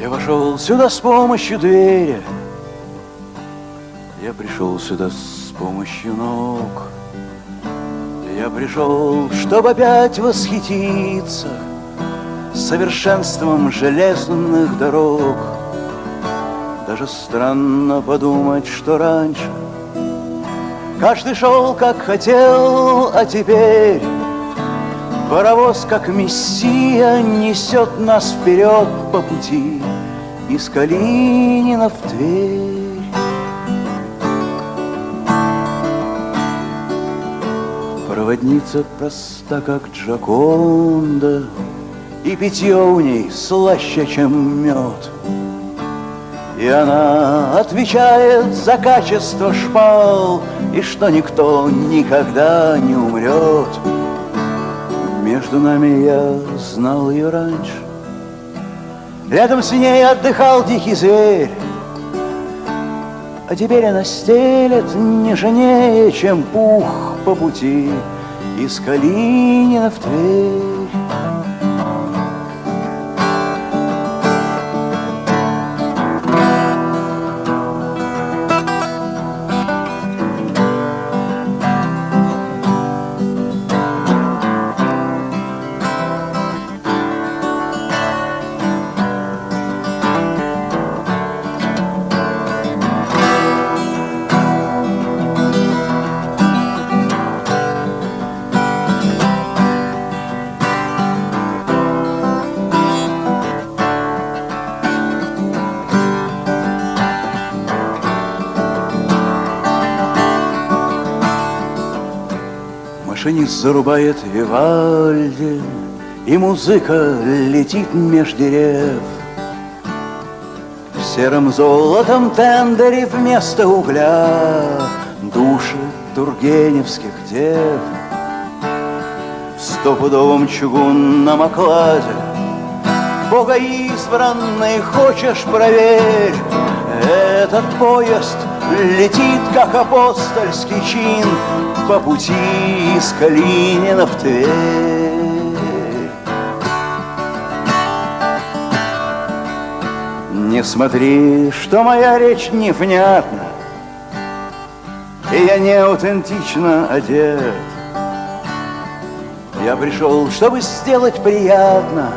Я вошел сюда с помощью двери. Я пришел сюда с помощью ног. Я пришел, чтобы опять восхититься Совершенством железных дорог. Даже странно подумать, что раньше Каждый шел, как хотел, а теперь Паровоз, как мессия, несет нас вперед по пути Из Калинина в Тверь. Проводница проста, как Джаконда, И питье у ней слаще, чем мед. И она отвечает за качество шпал И что никто никогда не умрет. Между нами я знал ее раньше. Рядом с ней отдыхал дикий зверь. А теперь она стелет нежнее, чем пух по пути Из Калинина в Тверь. Машинист зарубает Вивальди, И музыка летит меж дерев. В сером золотом тендере вместо угля Души тургеневских дев. В стопудовом чугунном окладе Бога избранный хочешь проверь, Этот поезд летит, как апостольский чин по пути из Калинина в Тверь. Не смотри, что моя речь невнятна, И я не аутентично одет. Я пришел, чтобы сделать приятно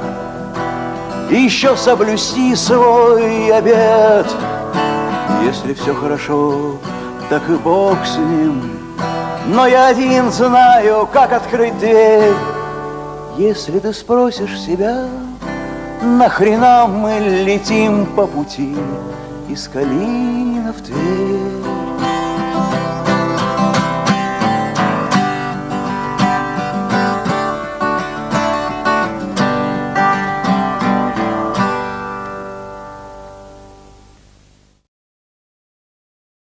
И еще соблюсти свой обед. Если все хорошо, так и Бог с ним, но я один знаю, как открыть дверь. Если ты спросишь себя, нахрена мы летим по пути из Калина в Тверь?